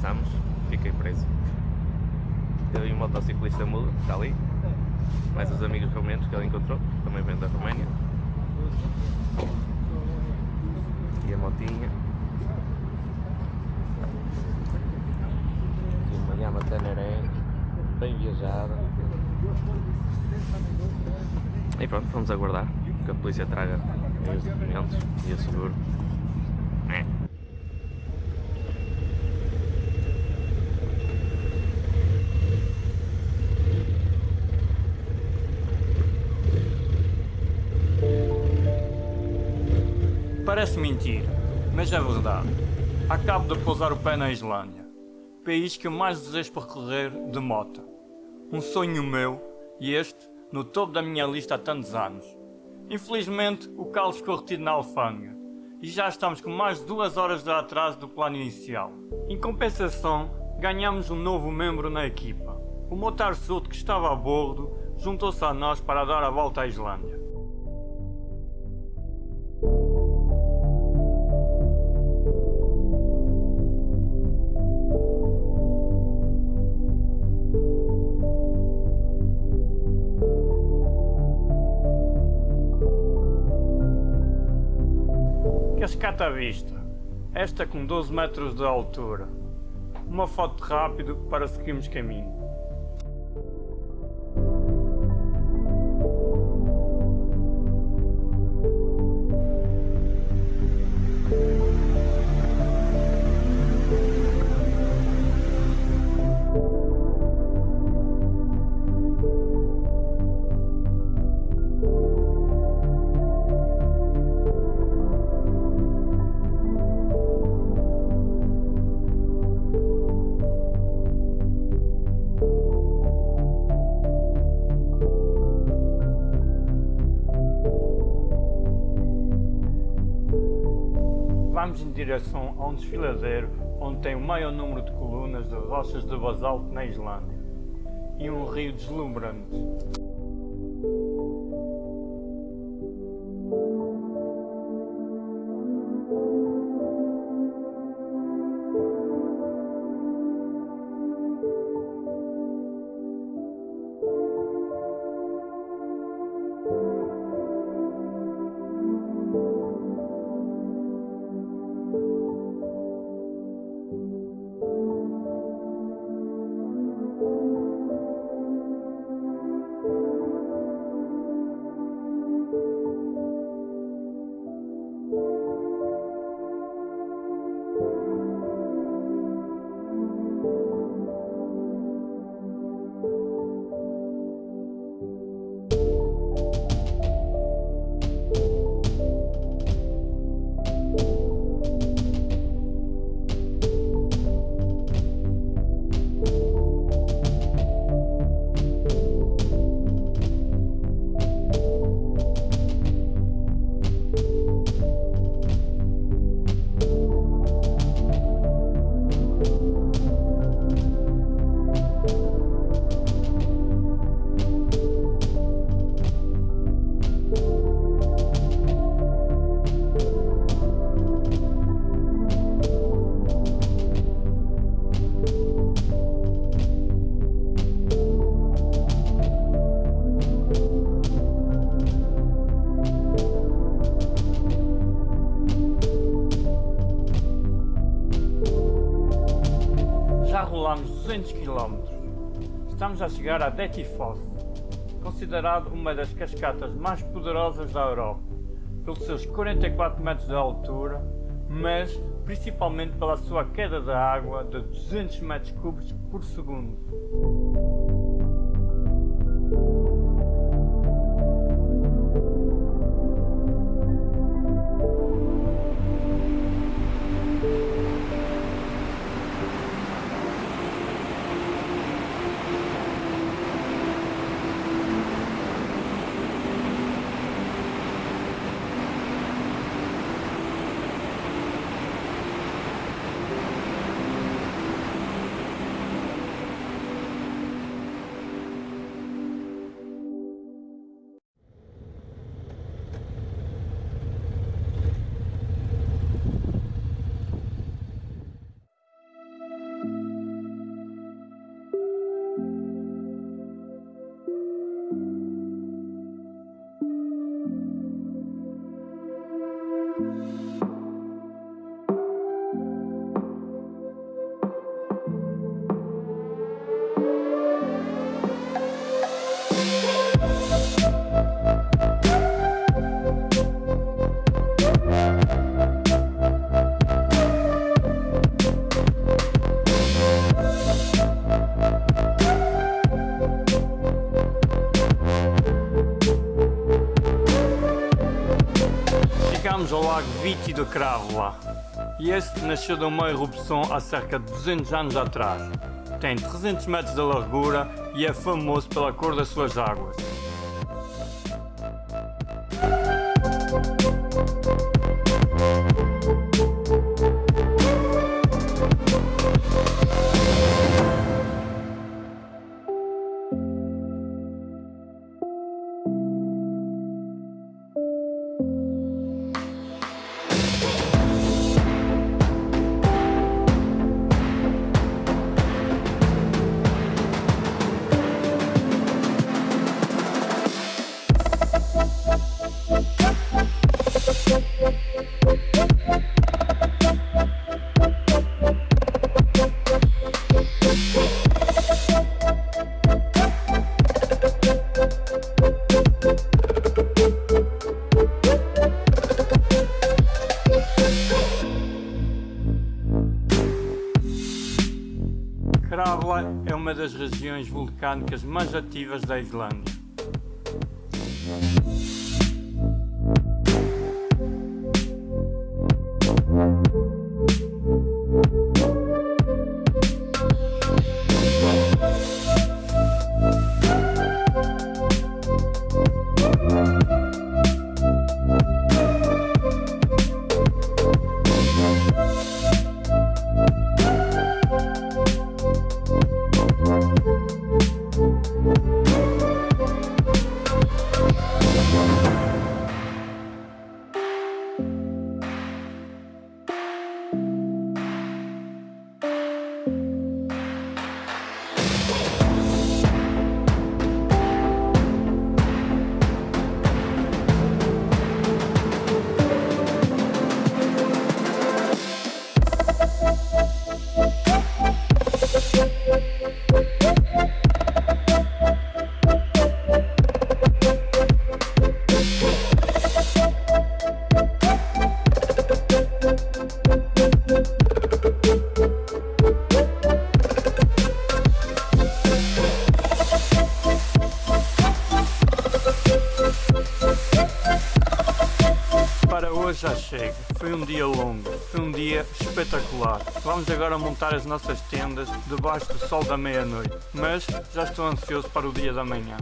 Estamos, fiquei preso. Eu e o motociclista mudo, está ali. Mais os amigos romenos que ele encontrou, também vem da Roménia. E a motinha. E uma Yamaha Teneré, bem viajada. E pronto, vamos aguardar que a polícia traga os documentos e o seguro. Parece mentira, mas é verdade. Acabo de pousar o pé na Islândia, país que eu mais desejo percorrer de moto. Um sonho meu e este no topo da minha lista há tantos anos. Infelizmente, o Carlos ficou retido na alfândega e já estamos com mais de duas horas de atraso do plano inicial. Em compensação, ganhamos um novo membro na equipa. O Motar Sud, que estava a bordo, juntou-se a nós para dar a volta à Islândia. Cascata à vista, esta com 12 metros de altura. Uma foto rápido para seguirmos caminho. Direção a um desfiladeiro onde tem o maior número de colunas de rochas de basalto na Islândia e um rio deslumbrante. 200 km. Estamos a chegar a Dettifoss, considerado uma das cascatas mais poderosas da Europa, pelos seus 44 metros de altura, mas principalmente pela sua queda de água de 200 metros cúbicos por segundo. Sítio de Crávela. E este nasceu de uma erupção há cerca de 200 anos atrás. Tem 300 metros de largura e é famoso pela cor das suas águas. Regiões vulcânicas mais ativas da Islândia. Chega. Foi um dia longo, foi um dia espetacular. Vamos agora montar as nossas tendas debaixo do sol da meia-noite. Mas já estou ansioso para o dia da manhã.